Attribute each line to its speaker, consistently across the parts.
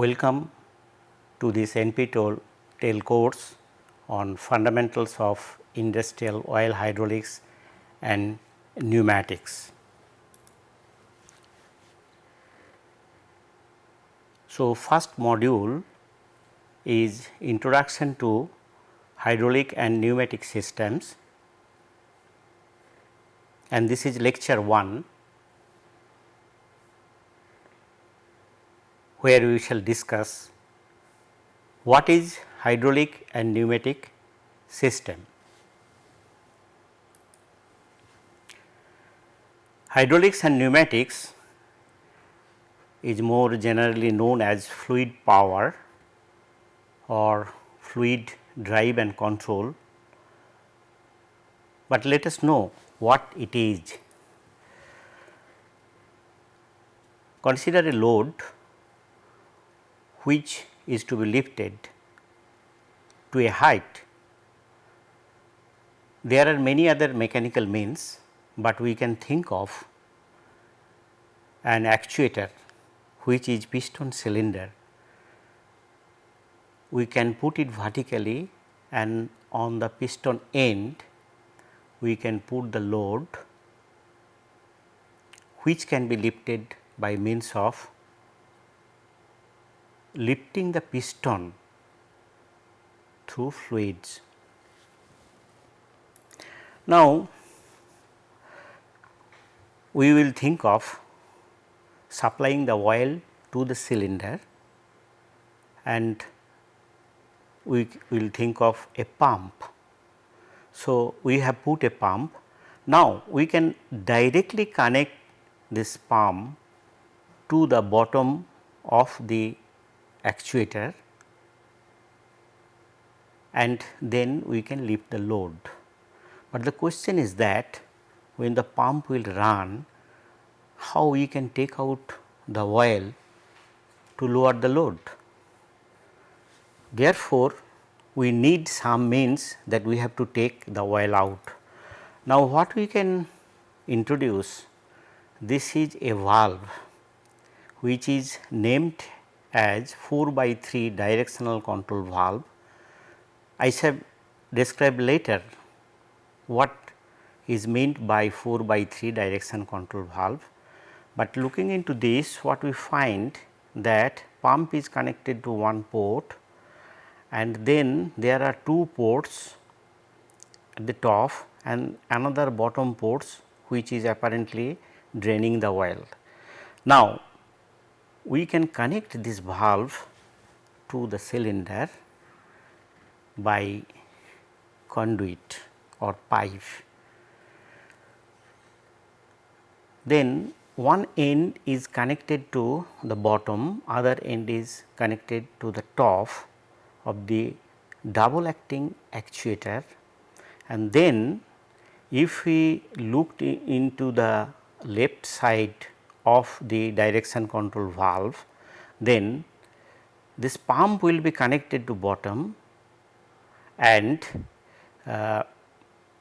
Speaker 1: Welcome to this NPTEL course on fundamentals of industrial oil hydraulics and pneumatics. So, first module is introduction to hydraulic and pneumatic systems and this is lecture 1 where we shall discuss what is hydraulic and pneumatic system. Hydraulics and pneumatics is more generally known as fluid power or fluid drive and control, but let us know what it is. Consider a load which is to be lifted to a height. There are many other mechanical means, but we can think of an actuator which is piston cylinder. We can put it vertically and on the piston end we can put the load which can be lifted by means of lifting the piston through fluids. Now, we will think of supplying the oil to the cylinder and we will think of a pump. So, we have put a pump. Now, we can directly connect this pump to the bottom of the actuator and then we can lift the load. But the question is that when the pump will run how we can take out the oil to lower the load. Therefore, we need some means that we have to take the oil out. Now, what we can introduce this is a valve which is named as 4 by 3 directional control valve. I shall describe later what is meant by 4 by 3 direction control valve, but looking into this what we find that pump is connected to one port and then there are two ports at the top and another bottom ports which is apparently draining the oil. Now, we can connect this valve to the cylinder by conduit or pipe. Then one end is connected to the bottom, other end is connected to the top of the double acting actuator and then if we looked into the left side of the direction control valve, then this pump will be connected to bottom and uh,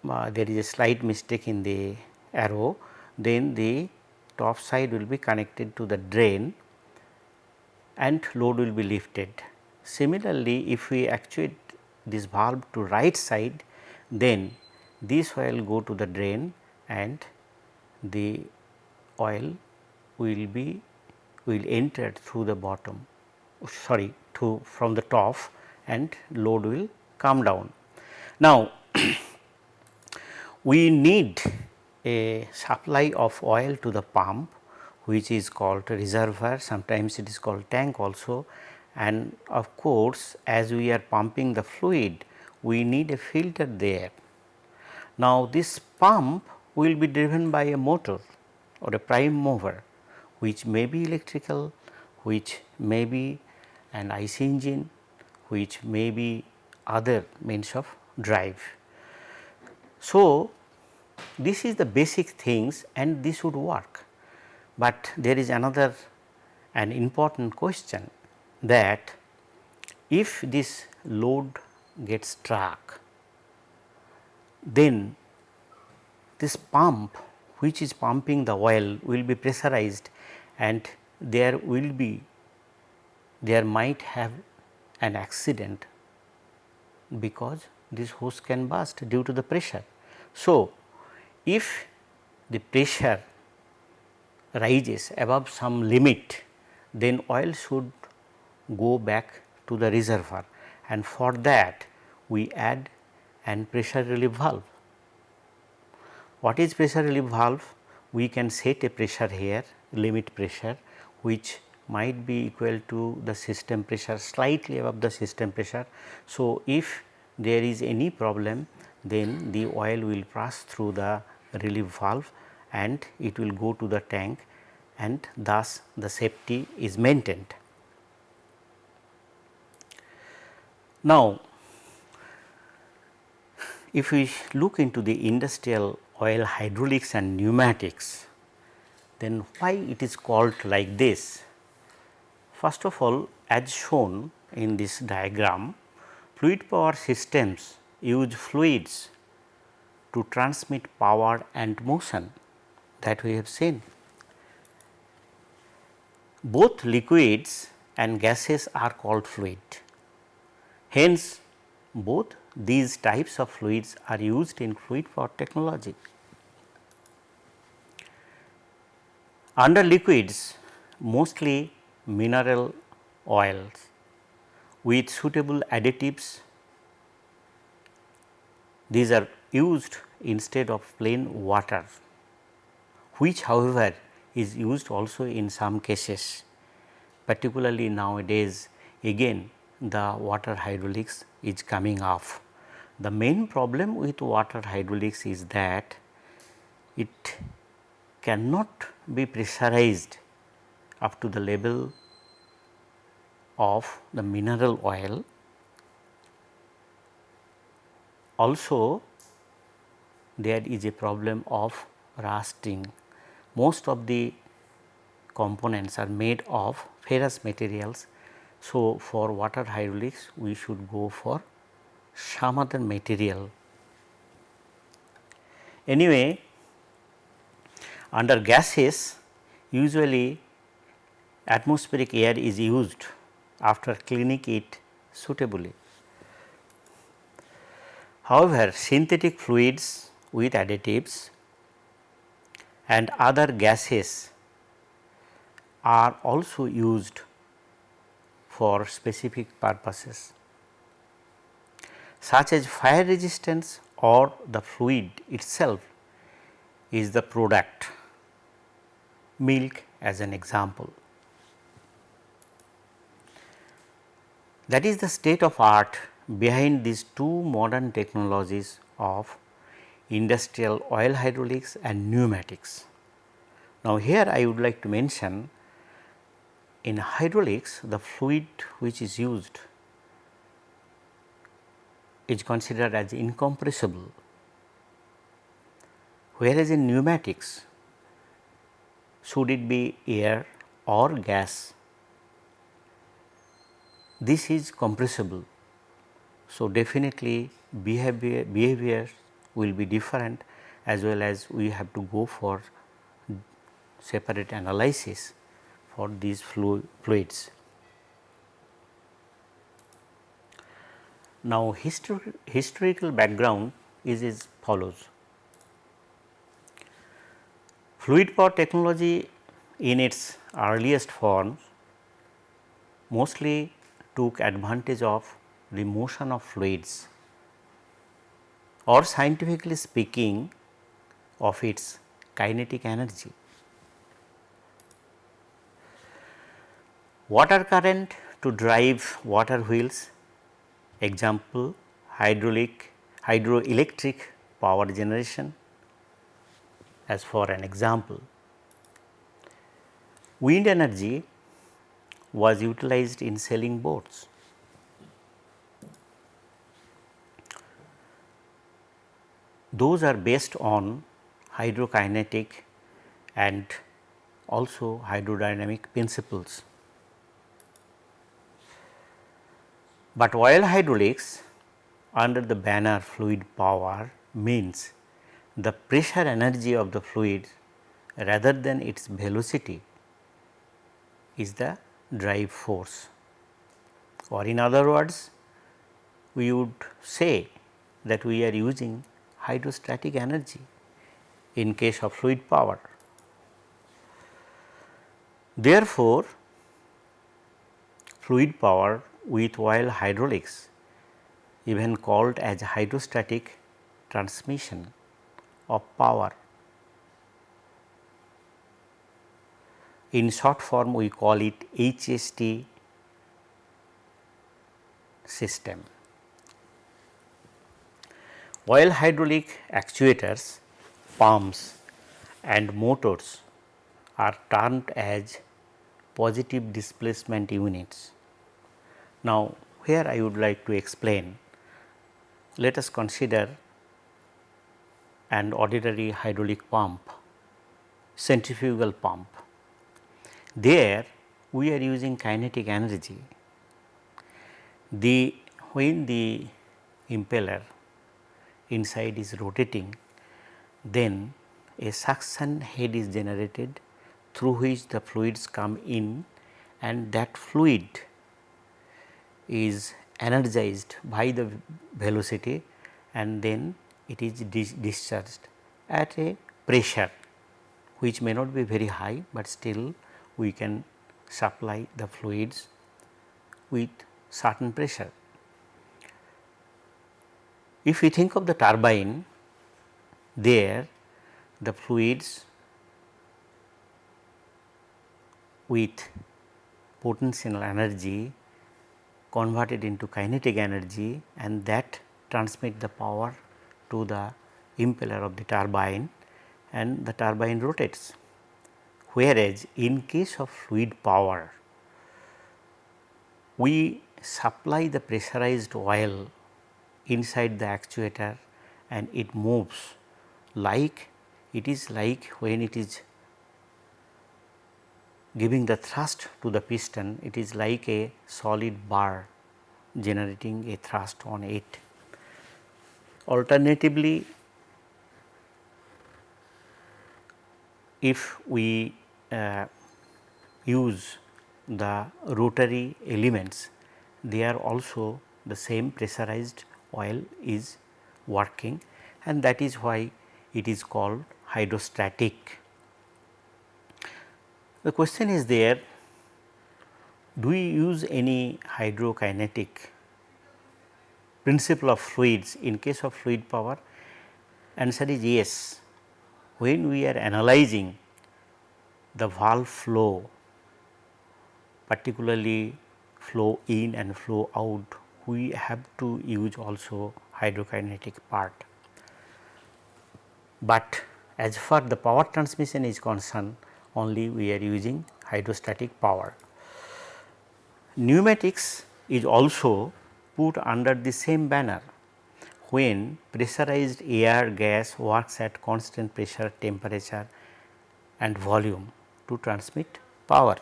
Speaker 1: uh, there is a slight mistake in the arrow, then the top side will be connected to the drain and load will be lifted. Similarly, if we actuate this valve to right side, then this oil go to the drain and the oil will be will enter through the bottom sorry to from the top and load will come down. Now, we need a supply of oil to the pump which is called reservoir sometimes it is called tank also and of course, as we are pumping the fluid we need a filter there. Now, this pump will be driven by a motor or a prime mover which may be electrical, which may be an IC engine, which may be other means of drive. So, this is the basic things and this would work, but there is another an important question that if this load gets struck, then this pump which is pumping the oil will be pressurized and there will be there might have an accident because this hose can burst due to the pressure. So, if the pressure rises above some limit then oil should go back to the reservoir and for that we add an pressure relief valve. What is pressure relief valve? We can set a pressure here limit pressure which might be equal to the system pressure slightly above the system pressure. So, if there is any problem then the oil will pass through the relief valve and it will go to the tank and thus the safety is maintained. Now, if we look into the industrial oil hydraulics and pneumatics, then why it is called like this? First of all as shown in this diagram, fluid power systems use fluids to transmit power and motion that we have seen. Both liquids and gases are called fluid. Hence, both these types of fluids are used in fluid power technology. Under liquids mostly mineral oils with suitable additives these are used instead of plain water which however is used also in some cases particularly nowadays again the water hydraulics is coming off. The main problem with water hydraulics is that it cannot be pressurized up to the level of the mineral oil. Also there is a problem of rusting. Most of the components are made of ferrous materials so, for water hydraulics we should go for some other material. Anyway, under gases usually atmospheric air is used after cleaning it suitably. However, synthetic fluids with additives and other gases are also used for specific purposes such as fire resistance or the fluid itself is the product milk as an example. That is the state of art behind these two modern technologies of industrial oil hydraulics and pneumatics. Now, here I would like to mention in hydraulics the fluid which is used is considered as incompressible whereas in pneumatics should it be air or gas this is compressible. So, definitely behavior, behavior will be different as well as we have to go for separate analysis for these fluids. Now, histor historical background is as follows. Fluid power technology in its earliest forms mostly took advantage of the motion of fluids or scientifically speaking of its kinetic energy. water current to drive water wheels example hydraulic hydroelectric power generation as for an example. Wind energy was utilized in sailing boats. Those are based on hydrokinetic and also hydrodynamic principles. But oil hydraulics under the banner fluid power means the pressure energy of the fluid rather than its velocity is the drive force or in other words we would say that we are using hydrostatic energy in case of fluid power. Therefore, fluid power with oil hydraulics even called as hydrostatic transmission of power. In short form we call it HST system. While hydraulic actuators, pumps and motors are termed as positive displacement units. Now, here I would like to explain, let us consider an ordinary hydraulic pump, centrifugal pump. There we are using kinetic energy. The when the impeller inside is rotating, then a suction head is generated through which the fluids come in and that fluid is energized by the velocity and then it is dis discharged at a pressure which may not be very high, but still we can supply the fluids with certain pressure. If we think of the turbine there the fluids with potential energy converted into kinetic energy and that transmit the power to the impeller of the turbine and the turbine rotates. Whereas, in case of fluid power, we supply the pressurized oil inside the actuator and it moves like it is like when it is giving the thrust to the piston, it is like a solid bar generating a thrust on it. Alternatively, if we uh, use the rotary elements, they are also the same pressurized oil is working and that is why it is called hydrostatic. The question is there do we use any hydrokinetic principle of fluids in case of fluid power? Answer is yes. When we are analyzing the valve flow particularly flow in and flow out we have to use also hydrokinetic part. But as far the power transmission is concerned only we are using hydrostatic power. Pneumatics is also put under the same banner when pressurized air gas works at constant pressure, temperature and volume to transmit power.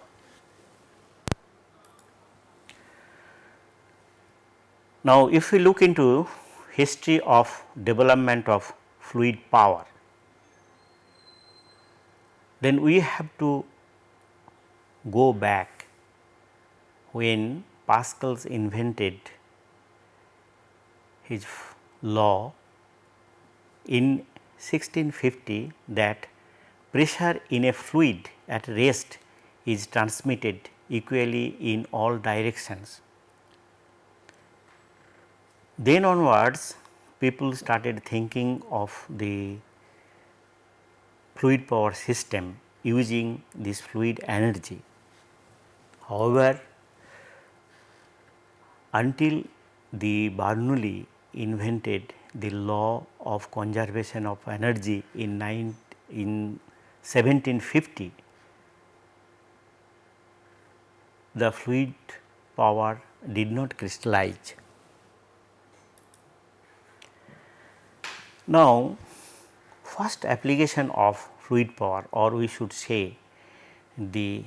Speaker 1: Now, if we look into history of development of fluid power, then we have to go back when Pascal's invented his law in 1650 that pressure in a fluid at rest is transmitted equally in all directions. Then onwards people started thinking of the fluid power system using this fluid energy. However, until the Bernoulli invented the law of conservation of energy in, in 1750, the fluid power did not crystallize. Now, first application of fluid power or we should say the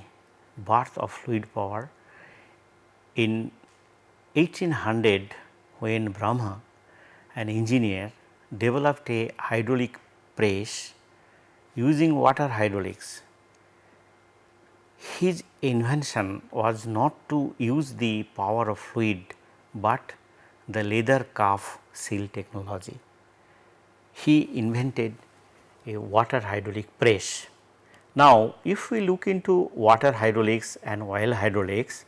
Speaker 1: birth of fluid power in 1800 when Bramah an engineer developed a hydraulic press using water hydraulics. his invention was not to use the power of fluid, but the leather calf seal technology. He invented a water hydraulic press. Now, if we look into water hydraulics and oil hydraulics,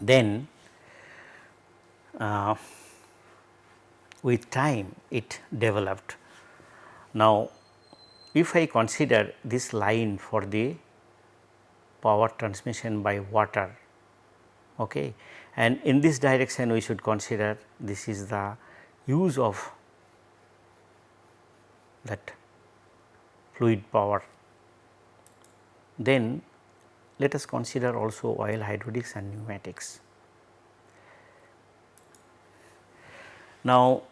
Speaker 1: then uh, with time it developed. Now, if I consider this line for the power transmission by water okay, and in this direction we should consider this is the use of that fluid power. Then let us consider also oil hydraulics and pneumatics. Now,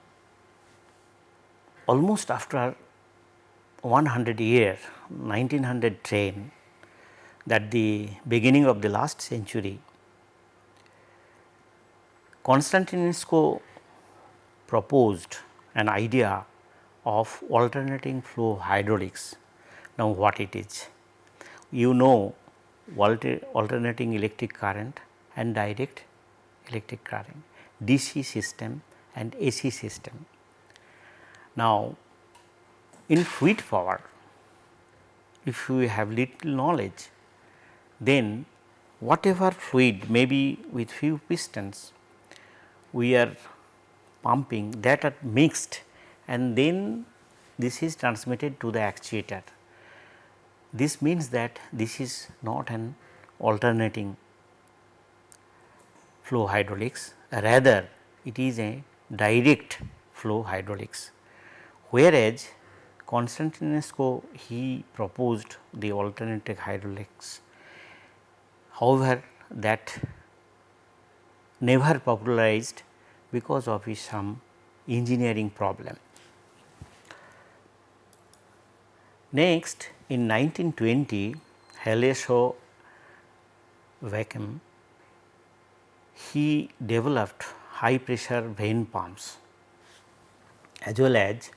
Speaker 1: almost after 100 year 1910 that the beginning of the last century Constantinescu proposed an idea of alternating flow hydraulics. Now, what it is? You know alter, alternating electric current and direct electric current, DC system and AC system. Now, in fluid power, if we have little knowledge, then whatever fluid may be with few pistons, we are pumping that are mixed and then this is transmitted to the actuator. This means that this is not an alternating flow hydraulics rather it is a direct flow hydraulics. Whereas, Constantinescu he proposed the alternative hydraulics. However, that never popularized because of some um, engineering problem. Next in 1920 Haleso Vacuum he developed high pressure vane pumps as well as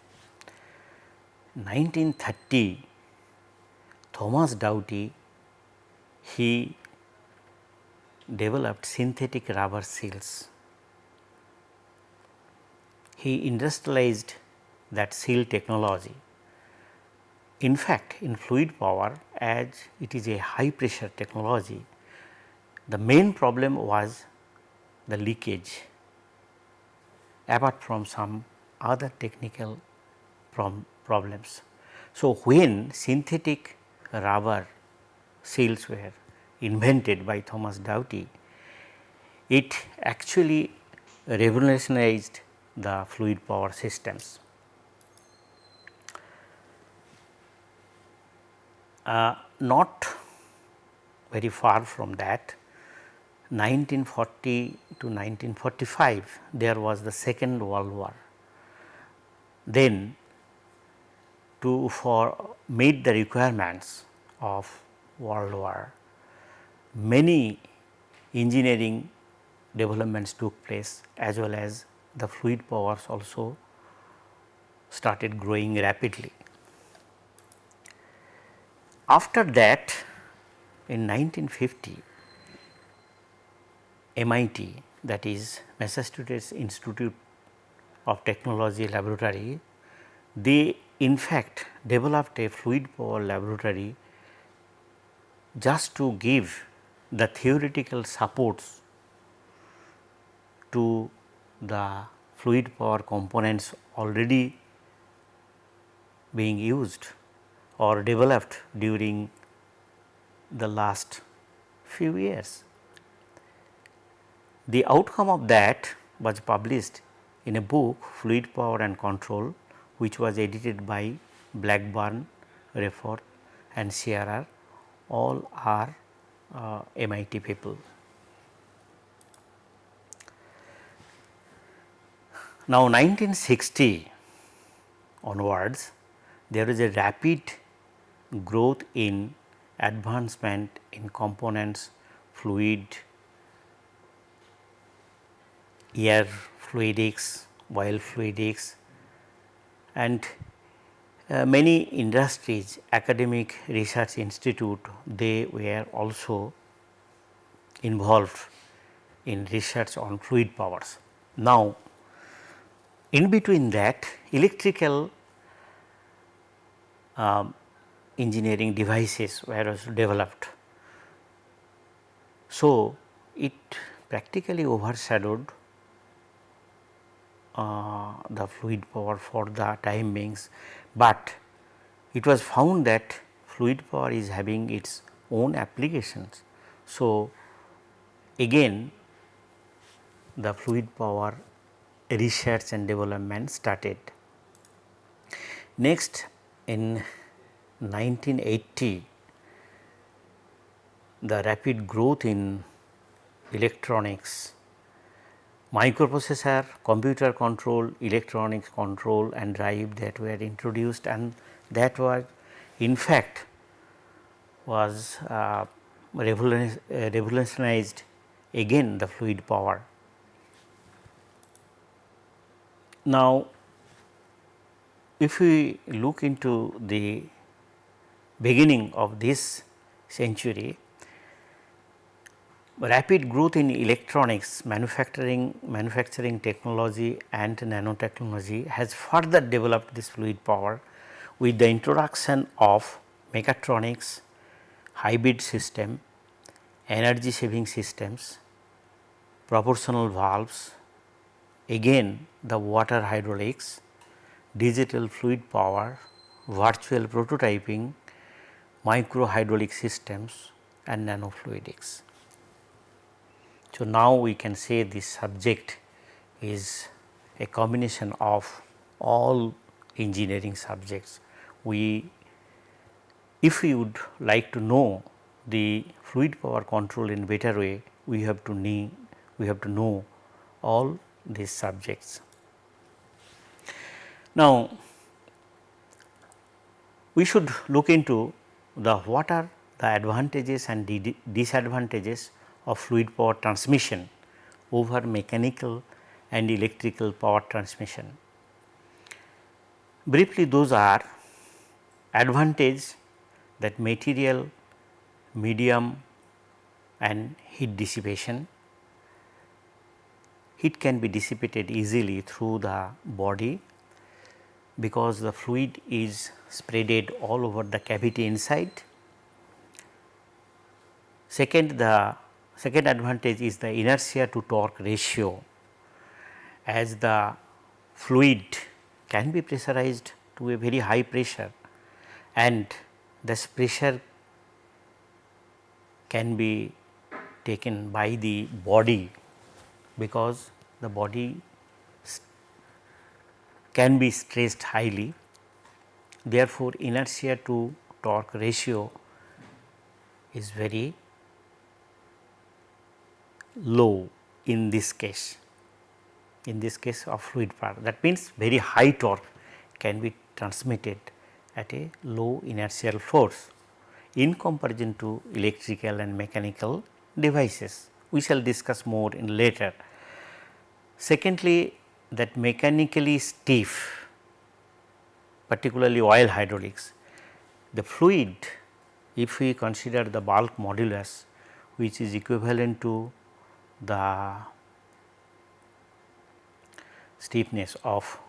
Speaker 1: 1930 Thomas Doughty he developed synthetic rubber seals. He industrialized that seal technology. In fact, in fluid power as it is a high pressure technology, the main problem was the leakage apart from some other technical problems. So, when synthetic rubber seals were invented by Thomas Doughty, it actually revolutionized the fluid power systems. Uh, not very far from that 1940 to 1945 there was the second world war. Then to for meet the requirements of world war many engineering developments took place as well as the fluid powers also started growing rapidly. After that in 1950 MIT that is Massachusetts Institute of Technology laboratory they in fact developed a fluid power laboratory just to give the theoretical supports to the fluid power components already being used or developed during the last few years. The outcome of that was published in a book Fluid Power and Control which was edited by Blackburn, Reethof and Shearer all are uh, MIT people. Now 1960 onwards there is a rapid growth in advancement in components fluid, air fluidics, oil fluidics and uh, many industries, academic research institute, they were also involved in research on fluid powers. Now, in between that electrical um, engineering devices were also developed. So, it practically overshadowed uh, the fluid power for the time beings, but it was found that fluid power is having its own applications. So, again the fluid power research and development started. Next in 1980 the rapid growth in electronics, microprocessor, computer control, electronics control and drive that were introduced and that was in fact was uh, revolutionized again the fluid power. Now, if we look into the beginning of this century, rapid growth in electronics manufacturing manufacturing technology and nanotechnology has further developed this fluid power with the introduction of mechatronics, hybrid system, energy saving systems, proportional valves, again the water hydraulics, digital fluid power, virtual prototyping, micro hydraulic systems and nanofluidics. So, now we can say this subject is a combination of all engineering subjects. We if we would like to know the fluid power control in better way, we have to need we have to know all these subjects. Now, we should look into the what are the advantages and disadvantages of fluid power transmission over mechanical and electrical power transmission. Briefly those are advantage that material, medium and heat dissipation. Heat can be dissipated easily through the body because the fluid is spreaded all over the cavity inside. Second, the Second advantage is the inertia to torque ratio as the fluid can be pressurized to a very high pressure and this pressure can be taken by the body because the body can be stressed highly. Therefore, inertia to torque ratio is very low in this case, in this case of fluid power that means very high torque can be transmitted at a low inertial force in comparison to electrical and mechanical devices. We shall discuss more in later. Secondly, that mechanically stiff particularly oil hydraulics, the fluid if we consider the bulk modulus which is equivalent to the stiffness of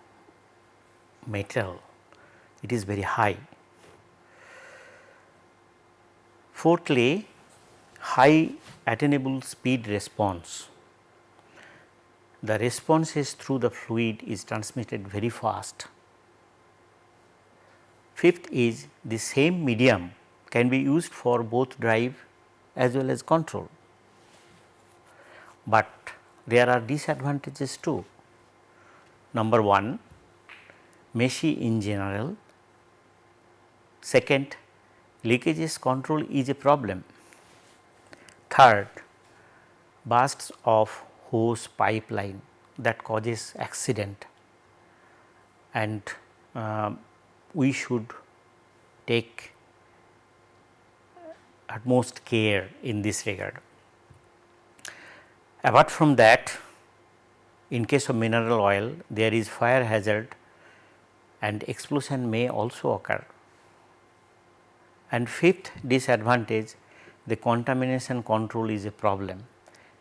Speaker 1: metal it is very high. Fourthly, high attainable speed response. The responses through the fluid is transmitted very fast. Fifth is the same medium can be used for both drive as well as control but there are disadvantages too. Number 1 messy in general, second leakages control is a problem, third bursts of hose pipeline that causes accident and uh, we should take utmost care in this regard. Apart from that in case of mineral oil there is fire hazard and explosion may also occur. And fifth disadvantage the contamination control is a problem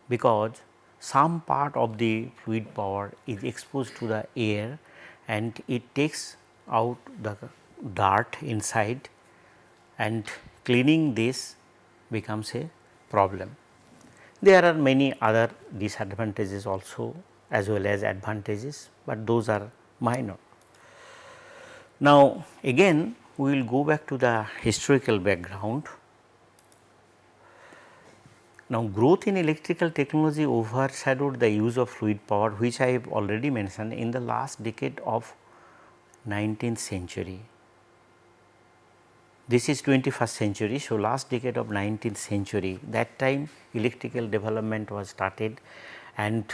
Speaker 1: because some part of the fluid power is exposed to the air and it takes out the dirt inside and cleaning this becomes a problem. There are many other disadvantages also as well as advantages, but those are minor. Now, again we will go back to the historical background. Now, growth in electrical technology overshadowed the use of fluid power which I have already mentioned in the last decade of 19th century. This is 21st century. So, last decade of 19th century that time electrical development was started and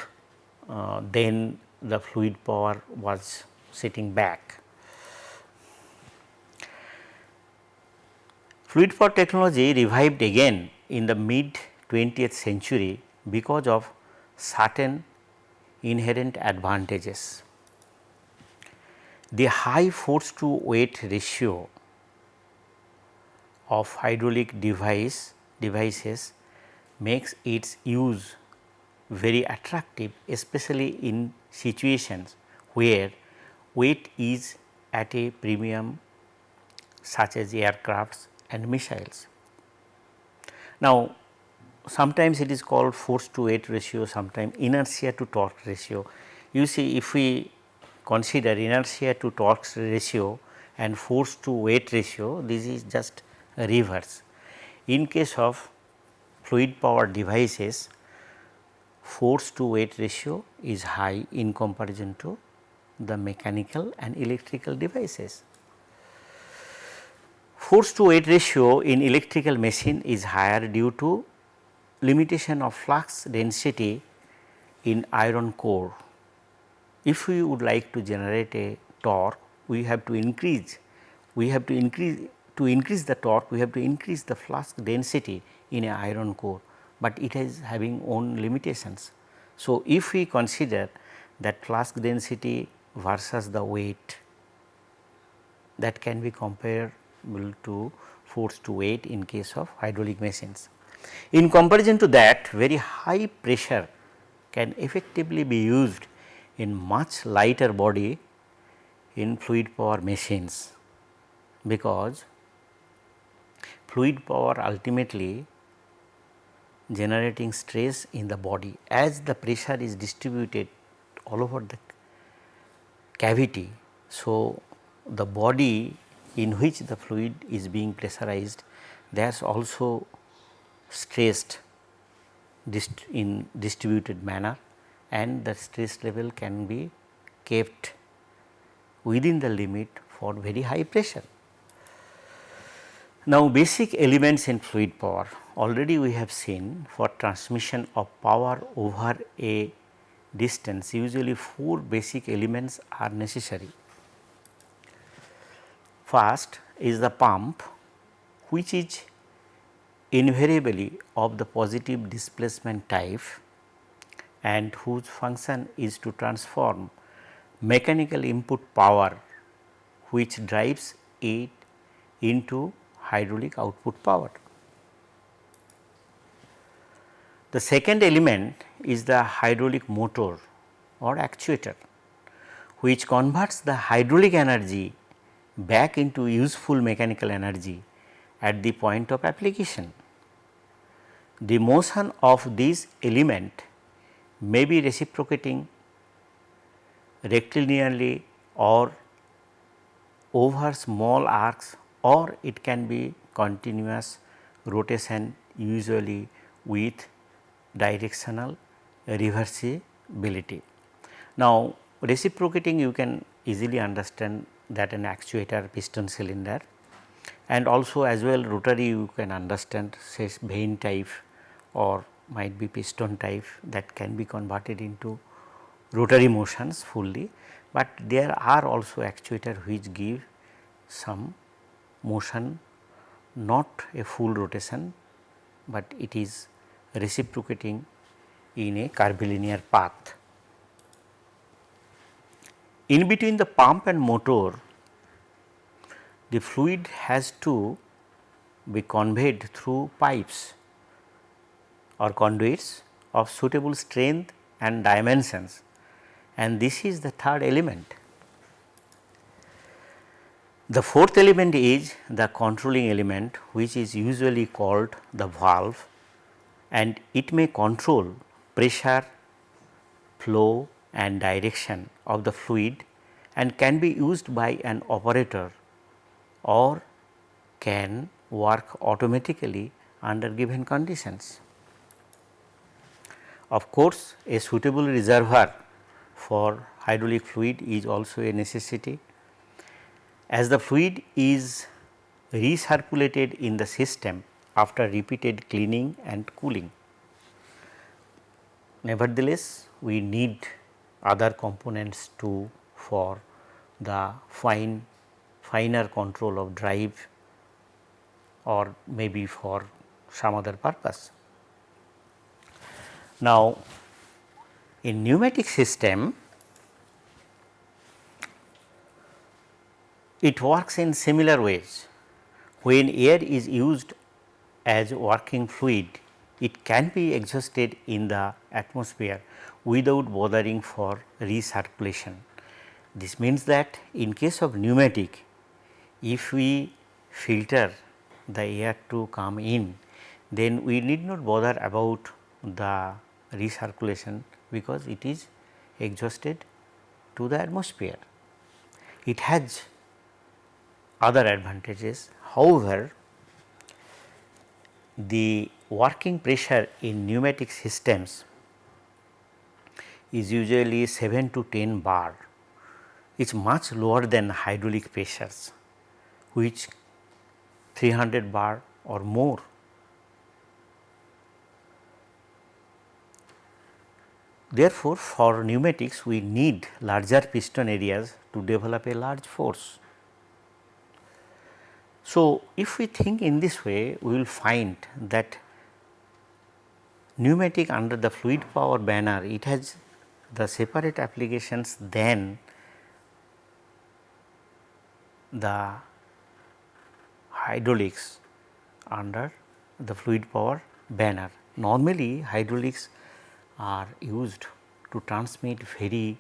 Speaker 1: uh, then the fluid power was sitting back. Fluid power technology revived again in the mid 20th century because of certain inherent advantages. The high force to weight ratio of hydraulic device devices makes its use very attractive especially in situations where weight is at a premium such as aircrafts and missiles. Now, sometimes it is called force to weight ratio, sometimes inertia to torque ratio. You see if we consider inertia to torque ratio and force to weight ratio, this is just reverse. In case of fluid power devices, force to weight ratio is high in comparison to the mechanical and electrical devices. Force to weight ratio in electrical machine is higher due to limitation of flux density in iron core. If we would like to generate a torque, we have to increase, we have to increase to increase the torque we have to increase the flux density in a iron core, but it is having own limitations. So, if we consider that flux density versus the weight that can be comparable to force to weight in case of hydraulic machines. In comparison to that very high pressure can effectively be used in much lighter body in fluid power machines because fluid power ultimately generating stress in the body as the pressure is distributed all over the cavity. So, the body in which the fluid is being pressurized that is also stressed dist in distributed manner and the stress level can be kept within the limit for very high pressure. Now, basic elements in fluid power already we have seen for transmission of power over a distance usually 4 basic elements are necessary. First is the pump which is invariably of the positive displacement type and whose function is to transform mechanical input power which drives it into hydraulic output power. The second element is the hydraulic motor or actuator which converts the hydraulic energy back into useful mechanical energy at the point of application. The motion of this element may be reciprocating rectilinearly or over small arcs or it can be continuous rotation usually with directional reversibility. Now, reciprocating you can easily understand that an actuator piston cylinder and also as well rotary you can understand say vane type or might be piston type that can be converted into rotary motions fully, but there are also actuator which give some motion not a full rotation, but it is reciprocating in a curvilinear path. In between the pump and motor the fluid has to be conveyed through pipes or conduits of suitable strength and dimensions and this is the third element. The fourth element is the controlling element which is usually called the valve and it may control pressure, flow and direction of the fluid and can be used by an operator or can work automatically under given conditions. Of course, a suitable reservoir for hydraulic fluid is also a necessity. As the fluid is recirculated in the system after repeated cleaning and cooling. Nevertheless, we need other components too for the fine finer control of drive or maybe for some other purpose. Now, in pneumatic system it works in similar ways. When air is used as working fluid, it can be exhausted in the atmosphere without bothering for recirculation. This means that in case of pneumatic, if we filter the air to come in, then we need not bother about the recirculation because it is exhausted to the atmosphere. It has other advantages. However, the working pressure in pneumatic systems is usually 7 to 10 bar is much lower than hydraulic pressures which 300 bar or more Therefore, for pneumatics we need larger piston areas to develop a large force. So, if we think in this way we will find that pneumatic under the fluid power banner it has the separate applications than the hydraulics under the fluid power banner. Normally hydraulics are used to transmit very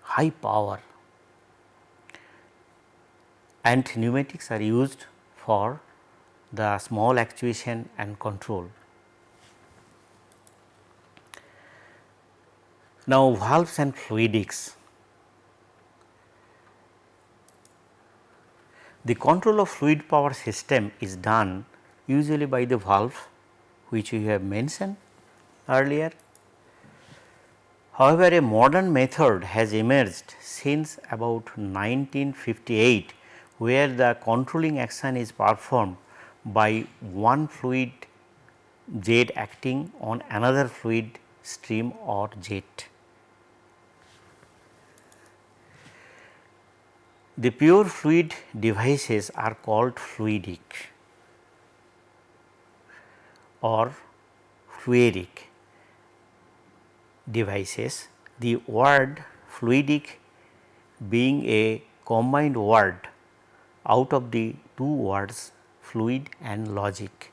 Speaker 1: high power and pneumatics are used for the small actuation and control. Now, valves and fluidics. The control of fluid power system is done usually by the valve which we have mentioned earlier. However, a modern method has emerged since about 1958 where the controlling action is performed by one fluid jet acting on another fluid stream or jet. The pure fluid devices are called fluidic or fluidic devices, the word fluidic being a combined word out of the two words fluid and logic.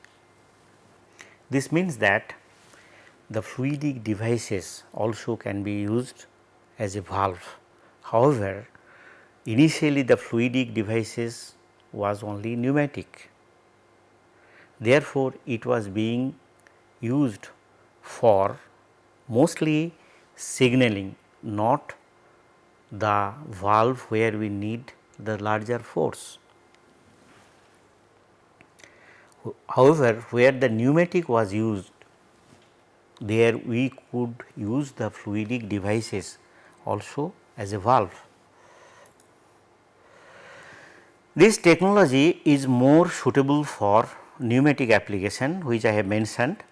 Speaker 1: This means that the fluidic devices also can be used as a valve. However, initially the fluidic devices was only pneumatic. Therefore, it was being used for mostly signaling not the valve where we need the larger force. However, where the pneumatic was used there we could use the fluidic devices also as a valve. This technology is more suitable for pneumatic application which I have mentioned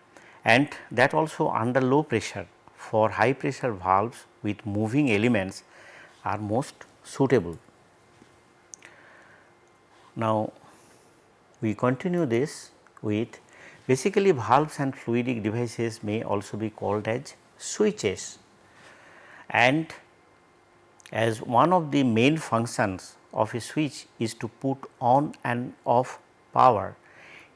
Speaker 1: and that also under low pressure for high pressure valves with moving elements are most suitable. Now, we continue this with basically valves and fluidic devices may also be called as switches and as one of the main functions of a switch is to put on and off power.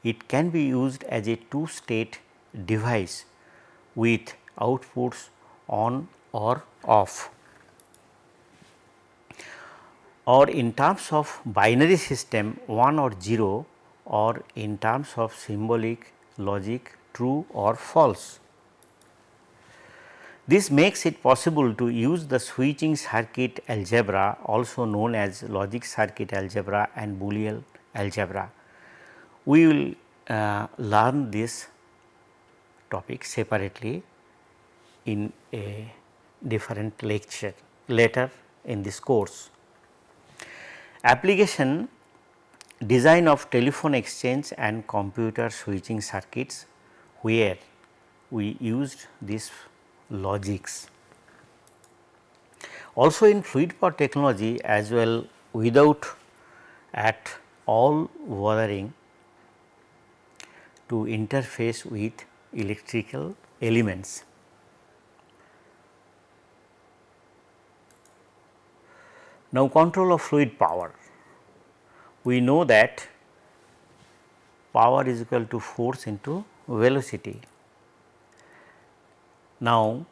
Speaker 1: It can be used as a two state device with outputs on or off. Or in terms of binary system 1 or 0 or in terms of symbolic logic true or false. This makes it possible to use the switching circuit algebra also known as logic circuit algebra and Boolean algebra. We will uh, learn this topic separately in a different lecture later in this course. Application design of telephone exchange and computer switching circuits where we used this logics. Also in fluid power technology as well without at all bothering to interface with electrical elements. Now control of fluid power. We know that power is equal to force into velocity now,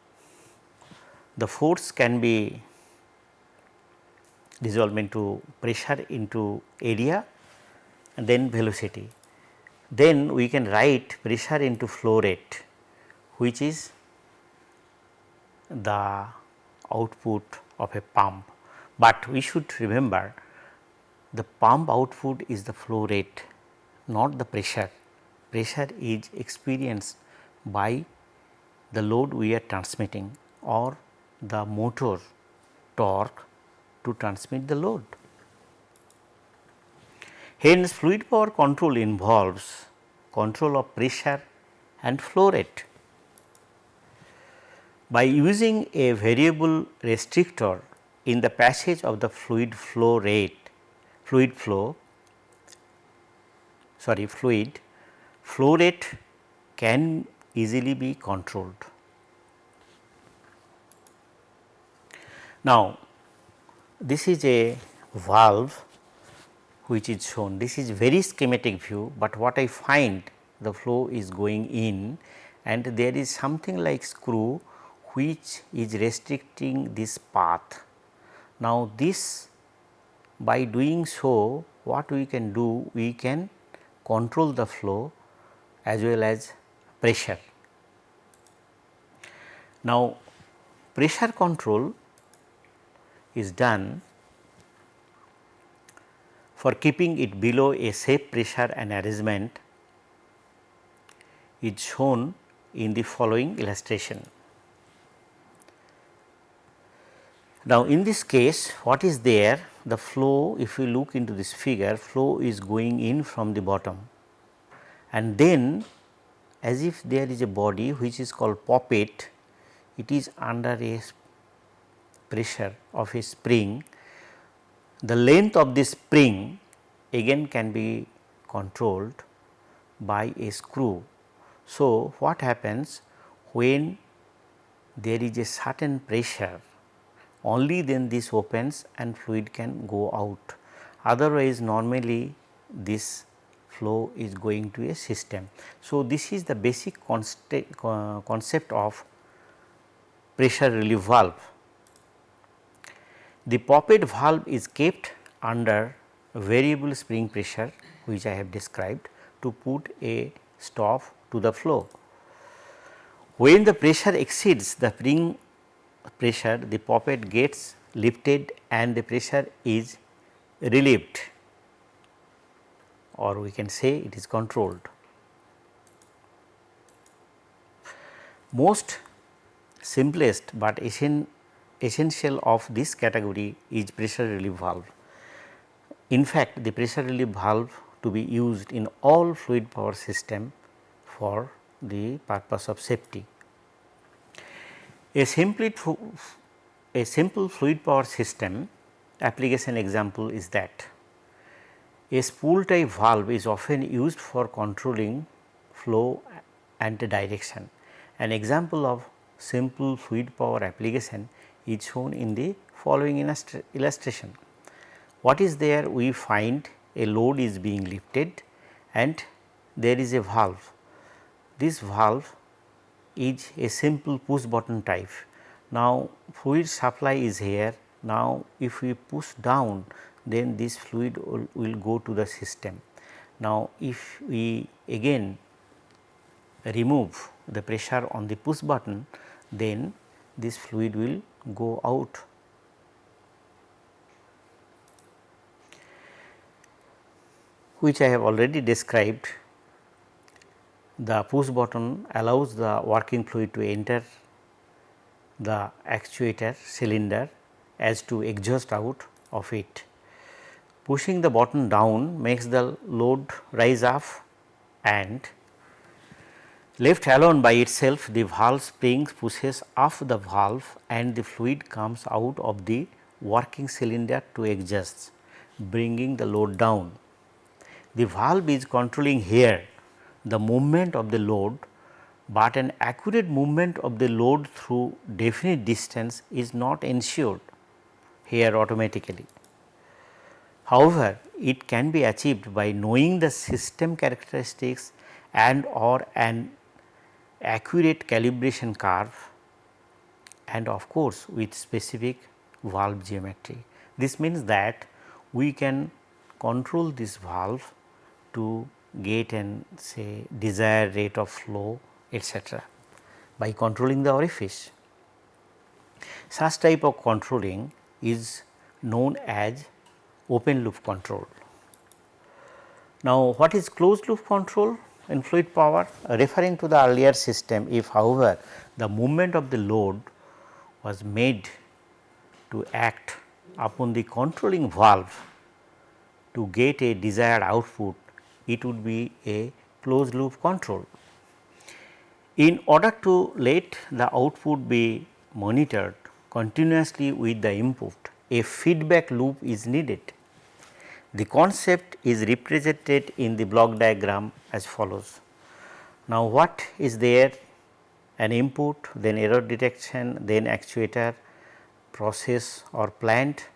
Speaker 1: the force can be dissolved into pressure into area and then velocity. Then we can write pressure into flow rate which is the output of a pump, but we should remember the pump output is the flow rate not the pressure. Pressure is experienced by the load we are transmitting or the motor torque to transmit the load. Hence, fluid power control involves control of pressure and flow rate. By using a variable restrictor in the passage of the fluid flow rate, fluid flow, sorry fluid, flow rate can easily be controlled. Now, this is a valve which is shown this is very schematic view, but what I find the flow is going in and there is something like screw which is restricting this path. Now, this by doing so what we can do we can control the flow as well as pressure. Now, pressure control is done for keeping it below a safe pressure and arrangement is shown in the following illustration. Now, in this case what is there the flow if you look into this figure flow is going in from the bottom. And then as if there is a body which is called poppet it is under a pressure of a spring. The length of this spring again can be controlled by a screw. So, what happens when there is a certain pressure only then this opens and fluid can go out otherwise normally this flow is going to a system. So, this is the basic concept of pressure relief valve. The poppet valve is kept under variable spring pressure which I have described to put a stop to the flow. When the pressure exceeds the spring pressure the poppet gets lifted and the pressure is relieved or we can say it is controlled. Most simplest but essential of this category is pressure relief valve. In fact, the pressure relief valve to be used in all fluid power system for the purpose of safety. A a simple fluid power system application example is that a spool type valve is often used for controlling flow and direction. An example of simple fluid power application is shown in the following illustration. what is there we find a load is being lifted and there is a valve. This valve is a simple push button type. Now, fluid supply is here. Now, if we push down then this fluid will, will go to the system. Now, if we again remove the pressure on the push button then this fluid will go out. which I have already described the push button allows the working fluid to enter the actuator cylinder as to exhaust out of it. Pushing the button down makes the load rise up and left alone by itself the valve spring pushes off the valve and the fluid comes out of the working cylinder to exhaust bringing the load down. The valve is controlling here the movement of the load, but an accurate movement of the load through definite distance is not ensured here automatically. However, it can be achieved by knowing the system characteristics and or an accurate calibration curve and of course, with specific valve geometry. This means that we can control this valve to get and say desired rate of flow etc. by controlling the orifice. Such type of controlling is known as open loop control. Now, what is closed loop control in fluid power? Referring to the earlier system, if however, the movement of the load was made to act upon the controlling valve to get a desired output it would be a closed loop control. In order to let the output be monitored continuously with the input, a feedback loop is needed. The concept is represented in the block diagram as follows. Now, what is there? An input, then error detection, then actuator, process or plant,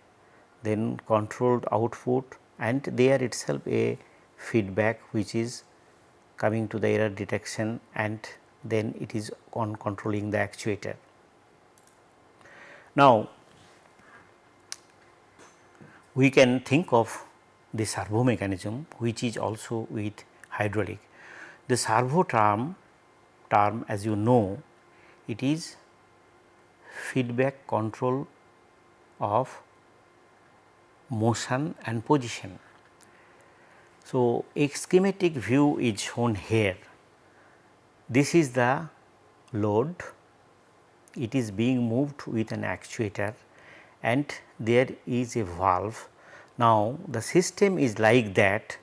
Speaker 1: then controlled output and there itself a feedback which is coming to the error detection and then it is on controlling the actuator. Now, we can think of the servo mechanism which is also with hydraulic. The servo term term as you know it is feedback control of motion and position. So, a schematic view is shown here. This is the load, it is being moved with an actuator and there is a valve. Now, the system is like that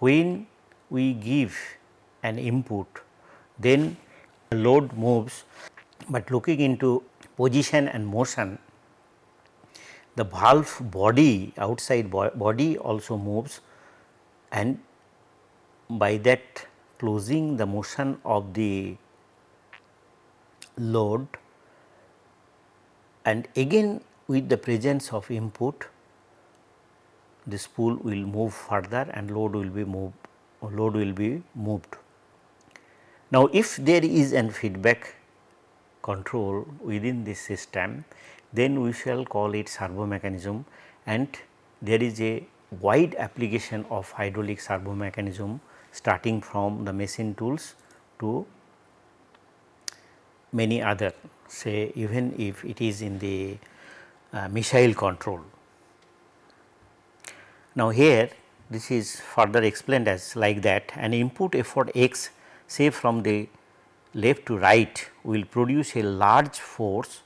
Speaker 1: when we give an input then the load moves, but looking into position and motion the valve body outside body also moves and by that closing the motion of the load and again with the presence of input the spool will move further and load will be moved load will be moved. Now, if there is an feedback control within this system then we shall call it servo mechanism and there is a wide application of hydraulic servo mechanism starting from the machine tools to many other say even if it is in the uh, missile control. Now, here this is further explained as like that an input effort x say from the left to right will produce a large force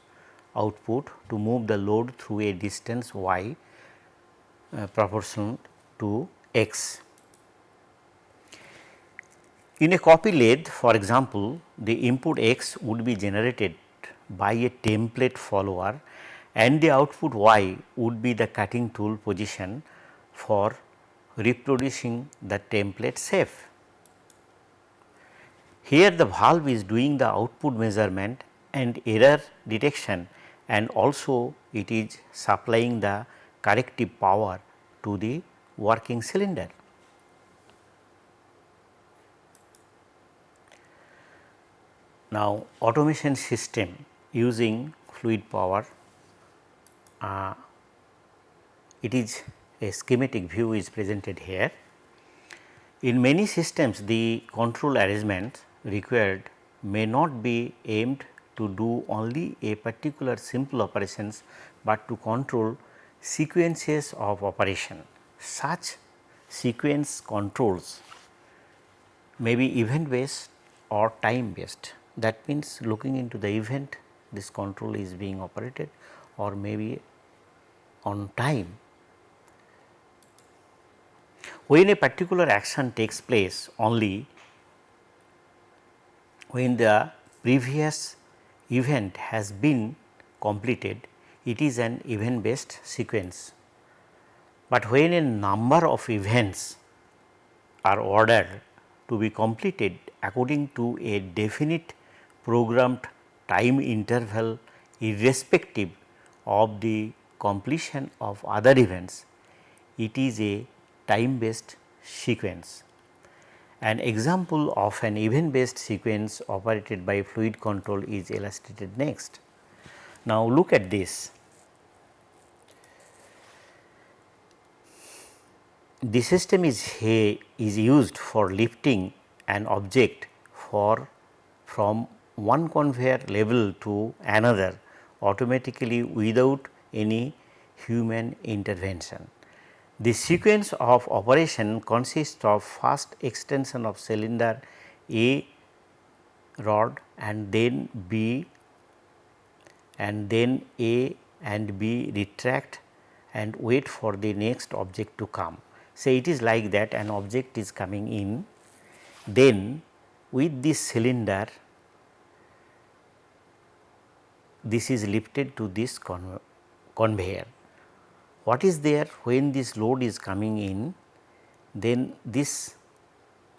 Speaker 1: output to move the load through a distance y uh, proportional to x. In a copy lathe for example, the input x would be generated by a template follower and the output y would be the cutting tool position for reproducing the template shape. Here the valve is doing the output measurement and error detection and also it is supplying the corrective power to the working cylinder. Now, automation system using fluid power, uh, it is a schematic view is presented here. In many systems the control arrangement required may not be aimed to do only a particular simple operations, but to control sequences of operation. Such sequence controls may be event based or time based that means looking into the event this control is being operated or maybe on time. When a particular action takes place only when the previous event has been completed it is an event based sequence. But when a number of events are ordered to be completed according to a definite programmed time interval irrespective of the completion of other events, it is a time based sequence. An example of an event based sequence operated by fluid control is illustrated next. Now, look at this. The system is, is used for lifting an object for from one conveyor level to another automatically without any human intervention. The sequence of operation consists of first extension of cylinder A rod and then B and then A and B retract and wait for the next object to come. Say it is like that an object is coming in then with this cylinder this is lifted to this conveyor. What is there when this load is coming in then this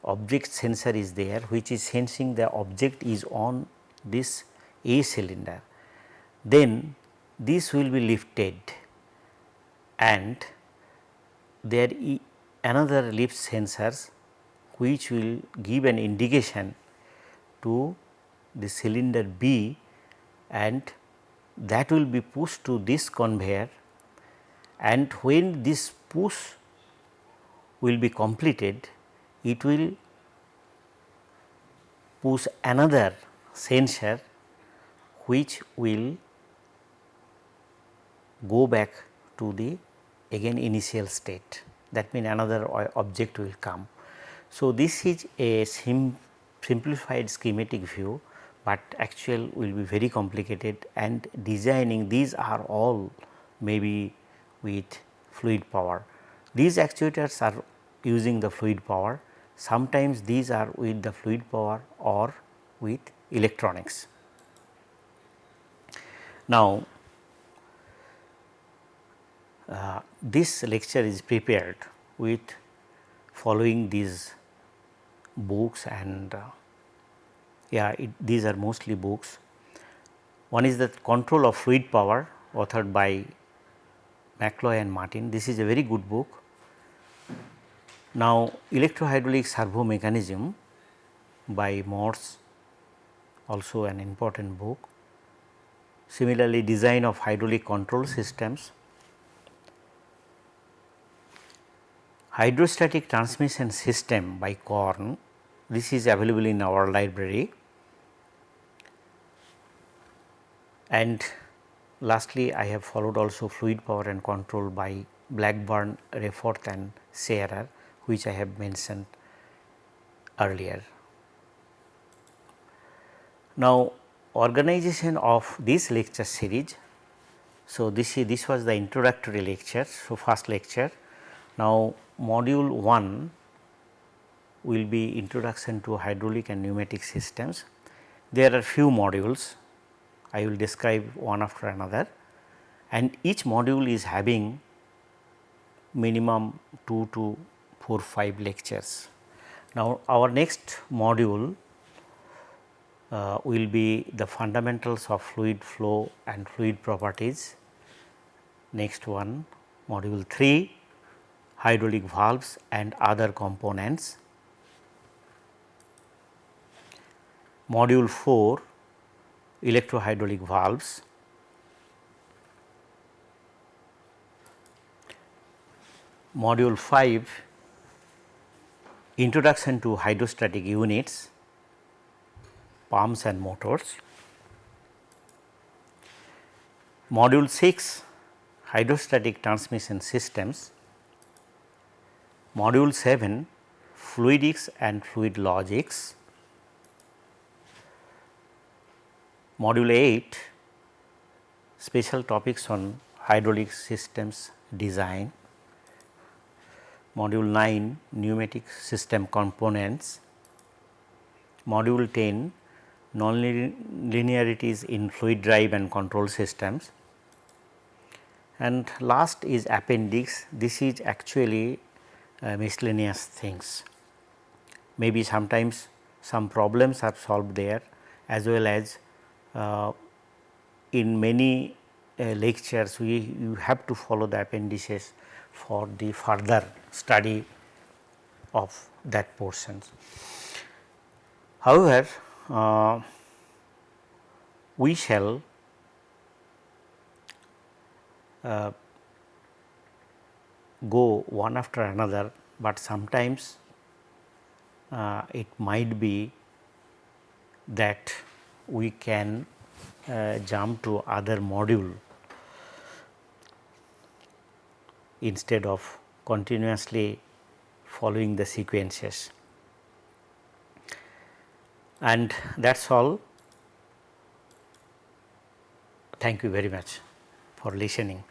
Speaker 1: object sensor is there which is sensing the object is on this A cylinder. Then this will be lifted and there another lift sensors which will give an indication to the cylinder B and that will be pushed to this conveyor and when this push will be completed it will push another sensor which will go back to the again initial state that means another object will come. So, this is a sim simplified schematic view but actual will be very complicated and designing these are all maybe with fluid power. These actuators are using the fluid power sometimes these are with the fluid power or with electronics. Now, uh, this lecture is prepared with following these books and uh, yeah it, these are mostly books. One is the control of fluid power authored by McCloy and Martin. This is a very good book. Now, electrohydraulic servo mechanism by Morse also an important book. Similarly, design of hydraulic control systems. Hydrostatic transmission system by Korn, this is available in our library. And lastly, I have followed also fluid power and control by Blackburn, Reethof and Shearer which I have mentioned earlier. Now, organization of this lecture series. So, this this was the introductory lecture. So, first lecture. Now, module 1 will be introduction to hydraulic and pneumatic systems. There are few modules I will describe one after another and each module is having minimum 2 to 4 5 lectures. Now, our next module uh, will be the fundamentals of fluid flow and fluid properties. Next one module 3 hydraulic valves and other components. Module 4 electrohydraulic valves. Module 5 introduction to hydrostatic units, pumps and motors. Module 6 hydrostatic transmission systems. Module 7 fluidics and fluid logics. Module 8 special topics on hydraulic systems design. Module 9 pneumatic system components. Module 10 nonlinearities in fluid drive and control systems and last is appendix this is actually uh, miscellaneous things maybe sometimes some problems are solved there as well as uh, in many uh, lectures we you have to follow the appendices for the further study of that portions. However, uh, we shall uh, go one after another, but sometimes uh, it might be that we can uh, jump to other module instead of continuously following the sequences. And that is all. Thank you very much for listening.